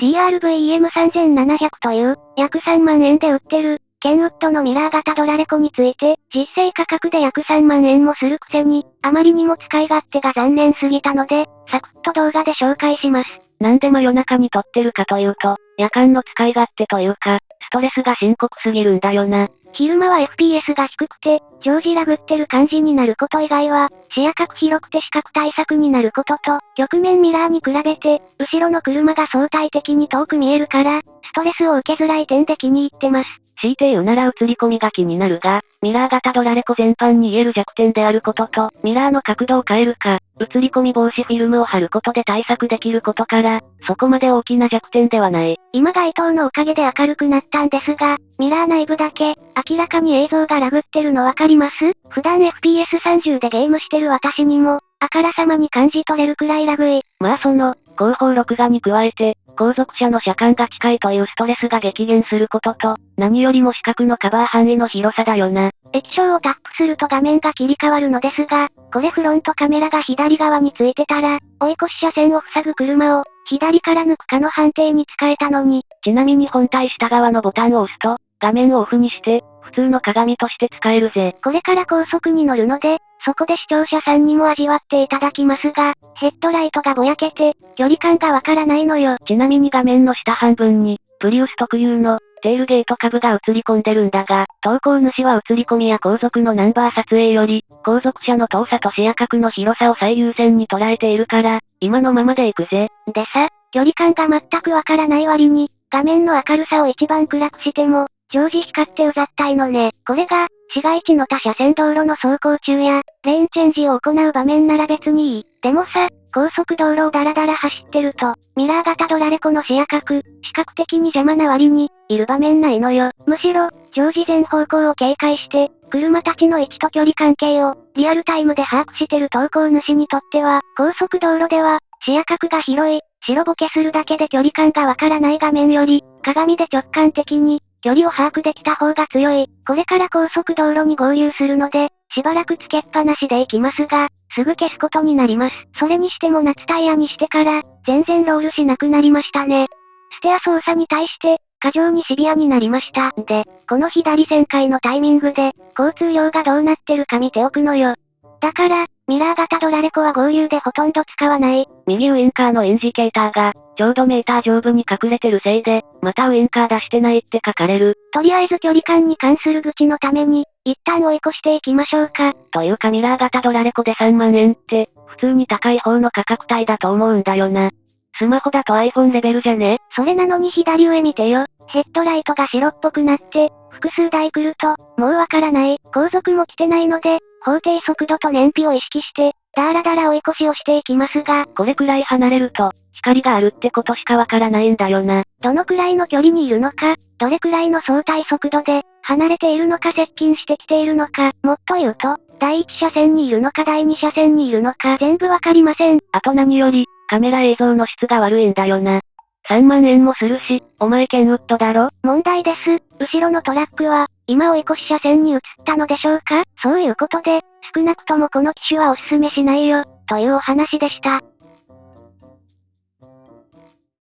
TRVEM3700 という、約3万円で売ってる、ケンウッドのミラー型ドラレコについて、実勢価格で約3万円もするくせに、あまりにも使い勝手が残念すぎたので、サクッと動画で紹介します。なんで真夜中に撮ってるかというと、夜間の使い勝手というか、ストレスが深刻すぎるんだよな。昼間は FPS が低くて、常時ラグってる感じになること以外は、視野角広くて視覚対策になることと、局面ミラーに比べて、後ろの車が相対的に遠く見えるから、ストレスを受けづらい点で気に入ってます。強いて言うなら映り込みが気になるが、ミラー型ドラレコ全般に言える弱点であることと、ミラーの角度を変えるか、映り込み防止フィルムを貼ることで対策できることから、そこまで大きな弱点ではない。今街灯のおかげで明るくなったんですが、ミラー内部だけ、明らかに映像がラグってるのわかります？普段 FPS30 でゲームしてる私にも、あからさまに感じ取れるくらいラグい。まあその、後方録画に加えて、後続車の車間が近いというストレスが激減することと、何よりも視覚のカバー範囲の広さだよな。液晶をタップすると画面が切り替わるのですが、これフロントカメラが左側についてたら、追い越し車線を塞ぐ車を、左から抜くかの判定に使えたのに。ちなみに本体下側のボタンを押すと、画面をオフにして、普通の鏡として使えるぜ。これから高速に乗るので、そこで視聴者さんにも味わっていただきますが、ヘッドライトがぼやけて、距離感がわからないのよ。ちなみに画面の下半分に、プリウス特有の、テールゲート株が映り込んでるんだが、投稿主は映り込みや後続のナンバー撮影より、後続車の遠さと視野角の広さを最優先に捉えているから、今のままで行くぜ。でさ、距離感が全くわからない割に、画面の明るさを一番暗くしても、常時光ってうざったいのね。これが、市街地の他車線道路の走行中や、レーンチェンジを行う場面なら別にいい。でもさ、高速道路をダラダラ走ってると、ミラー型ドラレコの視野角、視覚的に邪魔な割に、いる場面ないのよ。むしろ、常時全方向を警戒して、車たちの位置と距離関係を、リアルタイムで把握してる投稿主にとっては、高速道路では、視野角が広い、白ボケするだけで距離感がわからない画面より、鏡で直感的に、距離を把握できた方が強い。これから高速道路に合流するので、しばらくつけっぱなしで行きますが、すぐ消すことになります。それにしても夏タイヤにしてから、全然ロールしなくなりましたね。ステア操作に対して、過剰にシビアになりました。で、この左旋回のタイミングで、交通量がどうなってるか見ておくのよ。だから、ミラー型ドラレコは合流でほとんど使わない。右ウインカーのエンジケーターが、ちょうどメーター上部に隠れてるせいで、またウインカー出してないって書かれる。とりあえず距離感に関する愚痴のために、一旦追い越していきましょうか。というかミラー型ドラレコで3万円って、普通に高い方の価格帯だと思うんだよな。スマホだと iPhone レベルじゃね？それなのに左上見てよ。ヘッドライトが白っぽくなって、複数台来ると、もうわからない。後続も来てないので、法定速度と燃費を意識して、だらだら追い越しをしていきますが、これくらい離れると、光があるってことしかわからないんだよな。どのくらいの距離にいるのか、どれくらいの相対速度で、離れているのか接近してきているのか、もっと言うと、第1車線にいるのか第2車線にいるのか全部わかりません。あと何より、カメラ映像の質が悪いんだよな。3万円もするし、お前ケンウッドだろ？問題です。後ろのトラックは、今追い越し車線に移ったのでしょうか？そういうことで、少なくともこの機種はおすすめしないよ、というお話でした。